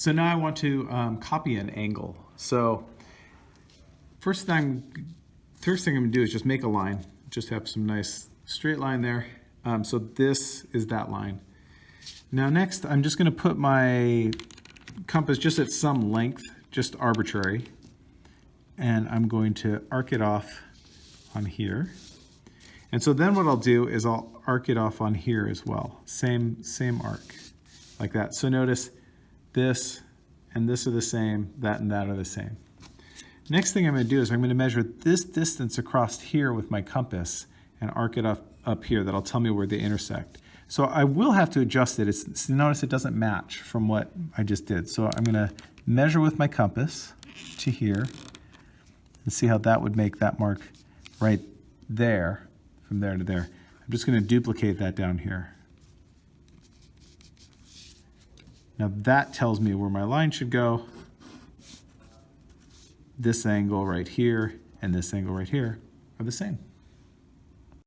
So now I want to um, copy an angle. So first thing, first thing I'm gonna do is just make a line. Just have some nice straight line there. Um, so this is that line. Now next, I'm just gonna put my compass just at some length, just arbitrary. And I'm going to arc it off on here. And so then what I'll do is I'll arc it off on here as well. Same, same arc, like that. So notice this and this are the same, that and that are the same. Next thing I'm gonna do is I'm gonna measure this distance across here with my compass and arc it up, up here. That'll tell me where they intersect. So I will have to adjust it. It's, notice it doesn't match from what I just did. So I'm gonna measure with my compass to here and see how that would make that mark right there, from there to there. I'm just gonna duplicate that down here. Now that tells me where my line should go. This angle right here and this angle right here are the same.